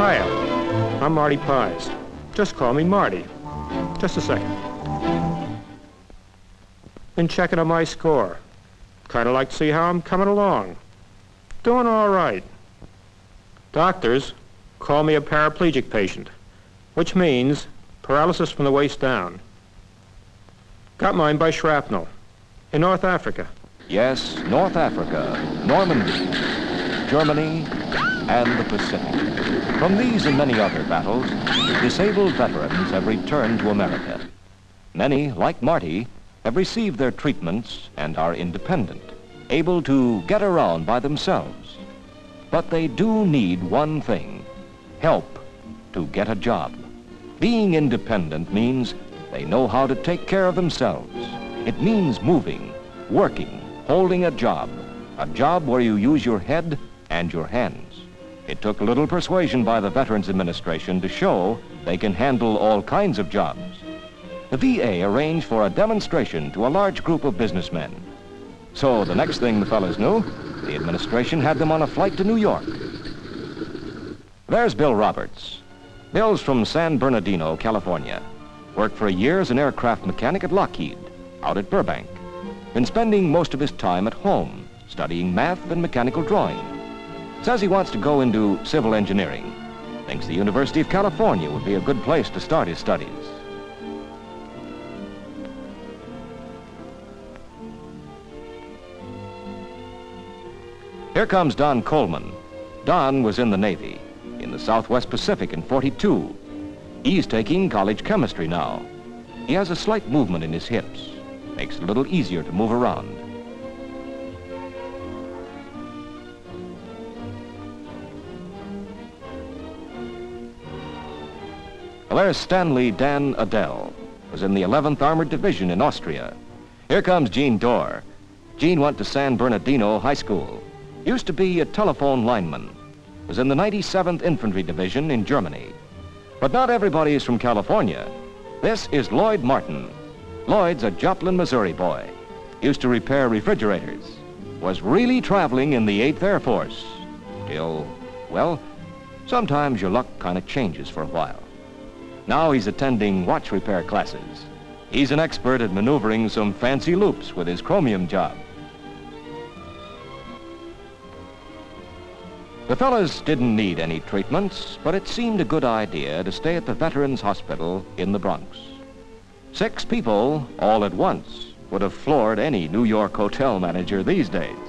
Hiya. I'm Marty Pies. Just call me Marty. Just a second. Been checking on my score. Kind of like to see how I'm coming along. Doing all right. Doctors call me a paraplegic patient, which means paralysis from the waist down. Got mine by shrapnel in North Africa. Yes, North Africa, Normandy, Germany, and the Pacific. From these and many other battles, disabled veterans have returned to America. Many, like Marty, have received their treatments and are independent, able to get around by themselves. But they do need one thing, help to get a job. Being independent means they know how to take care of themselves. It means moving, working, holding a job, a job where you use your head and your hands. It took little persuasion by the Veterans Administration to show they can handle all kinds of jobs. The VA arranged for a demonstration to a large group of businessmen. So the next thing the fellas knew, the administration had them on a flight to New York. There's Bill Roberts. Bill's from San Bernardino, California. Worked for a year as an aircraft mechanic at Lockheed, out at Burbank. Been spending most of his time at home, studying math and mechanical drawing. Says he wants to go into civil engineering. Thinks the University of California would be a good place to start his studies. Here comes Don Coleman. Don was in the Navy, in the Southwest Pacific in 42. He's taking college chemistry now. He has a slight movement in his hips. Makes it a little easier to move around. There's Stanley Dan Adel. Was in the 11th Armored Division in Austria. Here comes Gene Dorr. Gene went to San Bernardino High School. Used to be a telephone lineman. Was in the 97th Infantry Division in Germany. But not everybody is from California. This is Lloyd Martin. Lloyd's a Joplin, Missouri boy. Used to repair refrigerators. Was really traveling in the 8th Air Force. Till, well, sometimes your luck kind of changes for a while. Now he's attending watch repair classes. He's an expert at maneuvering some fancy loops with his chromium job. The fellas didn't need any treatments, but it seemed a good idea to stay at the Veterans Hospital in the Bronx. Six people, all at once, would have floored any New York hotel manager these days.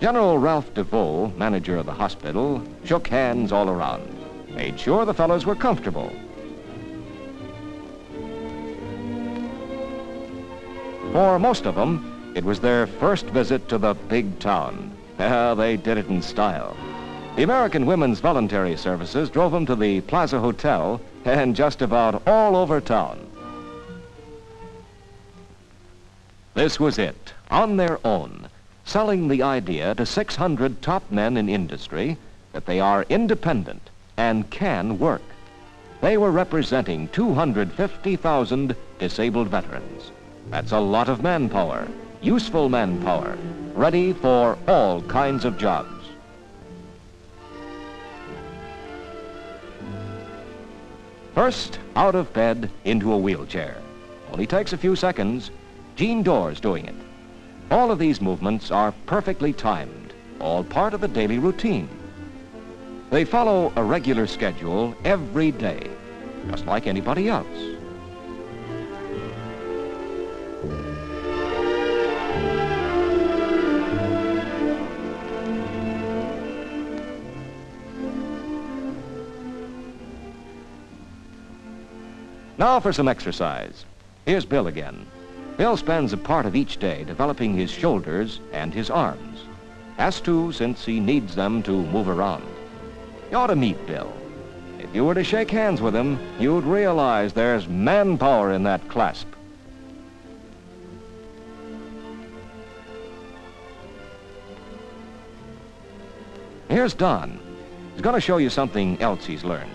General Ralph DeVoe, manager of the hospital, shook hands all around made sure the fellows were comfortable. For most of them, it was their first visit to the big town. They did it in style. The American Women's Voluntary Services drove them to the Plaza Hotel and just about all over town. This was it, on their own, selling the idea to 600 top men in industry that they are independent, and can work. They were representing 250,000 disabled veterans. That's a lot of manpower, useful manpower, ready for all kinds of jobs. First, out of bed into a wheelchair. Only takes a few seconds. Gene Dorr's doing it. All of these movements are perfectly timed, all part of a daily routine. They follow a regular schedule every day, just like anybody else. Now for some exercise. Here's Bill again. Bill spends a part of each day developing his shoulders and his arms. Has to since he needs them to move around. You ought to meet Bill. If you were to shake hands with him, you'd realize there's manpower in that clasp. Here's Don. He's going to show you something else he's learned.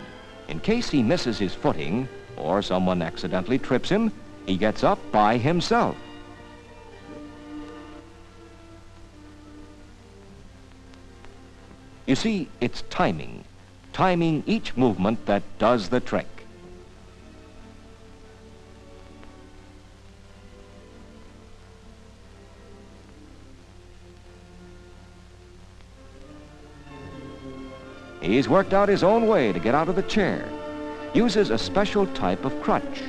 In case he misses his footing or someone accidentally trips him, he gets up by himself. You see, it's timing. Timing each movement that does the trick. He's worked out his own way to get out of the chair. Uses a special type of crutch.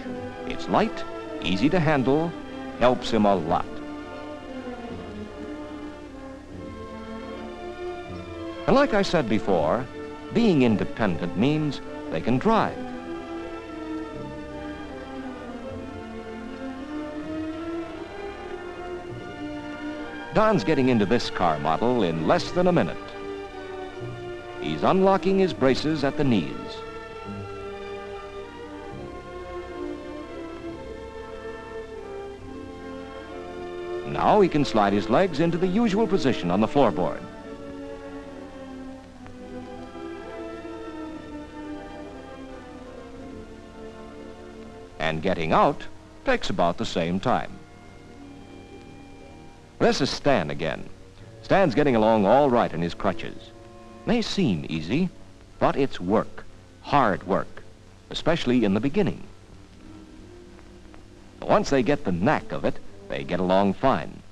It's light, easy to handle, helps him a lot. And like I said before, being independent means they can drive. Don's getting into this car model in less than a minute. He's unlocking his braces at the knees. Now he can slide his legs into the usual position on the floorboard. Getting out takes about the same time. This is Stan again. Stan's getting along all right in his crutches. May seem easy, but it's work, hard work, especially in the beginning. Once they get the knack of it, they get along fine.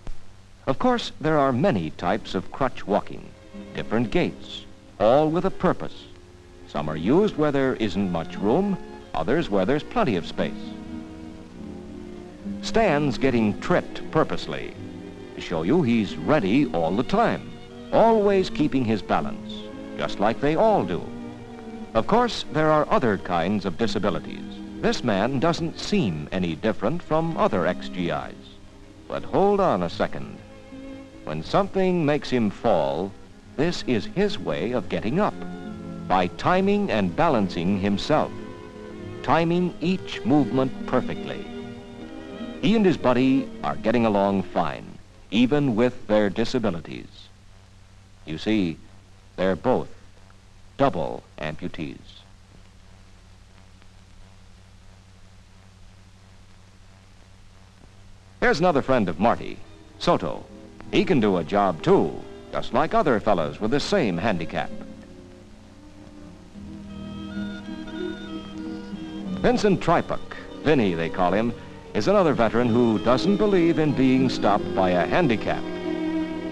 Of course, there are many types of crutch walking, different gaits, all with a purpose. Some are used where there isn't much room, others where there's plenty of space. Stan's getting tripped purposely to show you he's ready all the time, always keeping his balance, just like they all do. Of course, there are other kinds of disabilities. This man doesn't seem any different from other XGIs. But hold on a second. When something makes him fall, this is his way of getting up, by timing and balancing himself, timing each movement perfectly. He and his buddy are getting along fine, even with their disabilities. You see, they're both double amputees. Here's another friend of Marty, Soto. He can do a job too, just like other fellows with the same handicap. Vincent Tripuk, Vinny they call him, is another veteran who doesn't believe in being stopped by a handicap.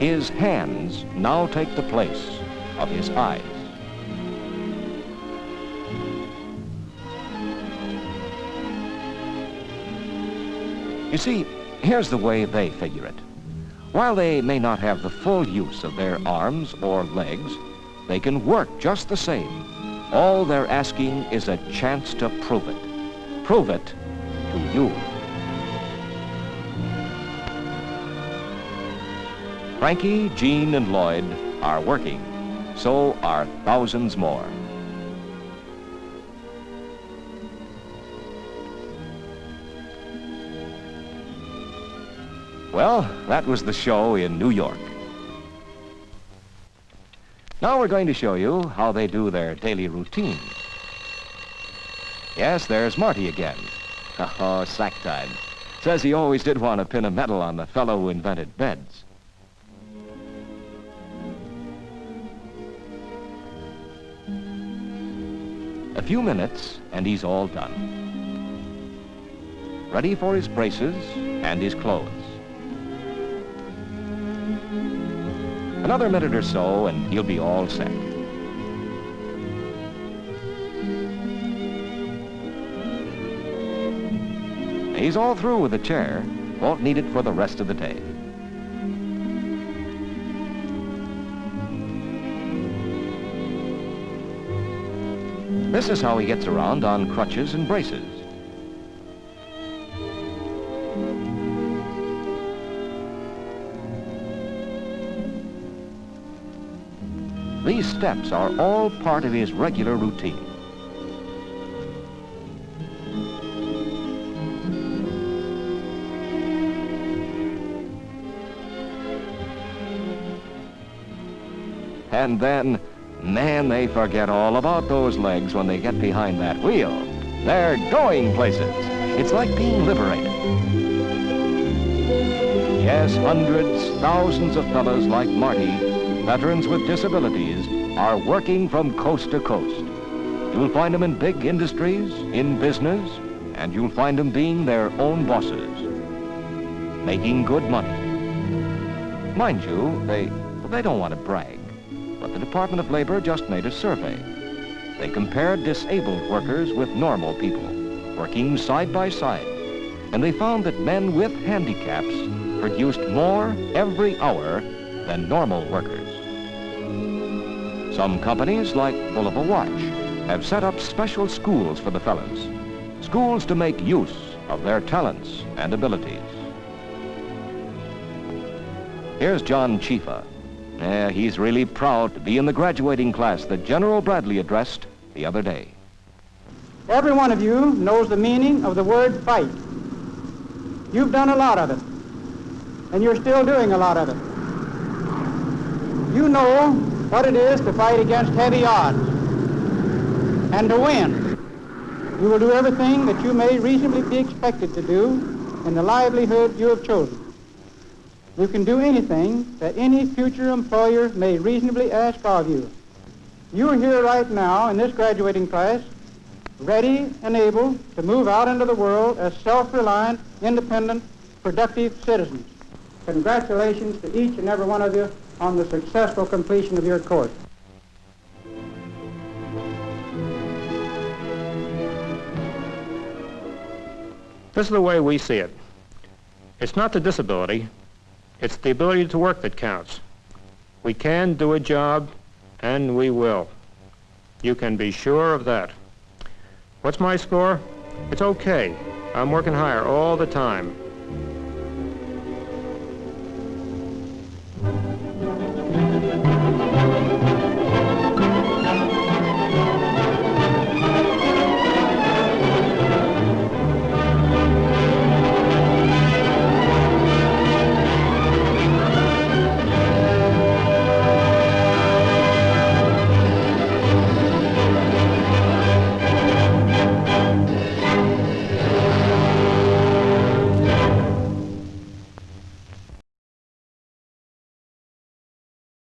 His hands now take the place of his eyes. You see, Here's the way they figure it. While they may not have the full use of their arms or legs, they can work just the same. All they're asking is a chance to prove it. Prove it to you. Frankie, Gene, and Lloyd are working. So are thousands more. Well, that was the show in New York. Now we're going to show you how they do their daily routine. Yes, there's Marty again. Oh, sack time. Says he always did want to pin a medal on the fellow who invented beds. A few minutes, and he's all done. Ready for his braces and his clothes. Another minute or so, and he'll be all set. He's all through with the chair. Won't need it for the rest of the day. This is how he gets around on crutches and braces. These steps are all part of his regular routine. And then, man, they forget all about those legs when they get behind that wheel. They're going places. It's like being liberated. Yes, hundreds, thousands of fellows like Marty, veterans with disabilities, are working from coast to coast. You'll find them in big industries, in business, and you'll find them being their own bosses, making good money. Mind you, they, they don't want to brag, but the Department of Labor just made a survey. They compared disabled workers with normal people, working side by side, and they found that men with handicaps produced more every hour than normal workers. Some companies, like Bulova Watch, have set up special schools for the fellows. Schools to make use of their talents and abilities. Here's John Chifa. Yeah, he's really proud to be in the graduating class that General Bradley addressed the other day. Every one of you knows the meaning of the word fight. You've done a lot of it, and you're still doing a lot of it. You know what it is to fight against heavy odds and to win. You will do everything that you may reasonably be expected to do in the livelihood you have chosen. You can do anything that any future employer may reasonably ask of you. You are here right now in this graduating class, ready and able to move out into the world as self-reliant, independent, productive citizens. Congratulations to each and every one of you on the successful completion of your course. This is the way we see it. It's not the disability, it's the ability to work that counts. We can do a job, and we will. You can be sure of that. What's my score? It's okay. I'm working higher all the time.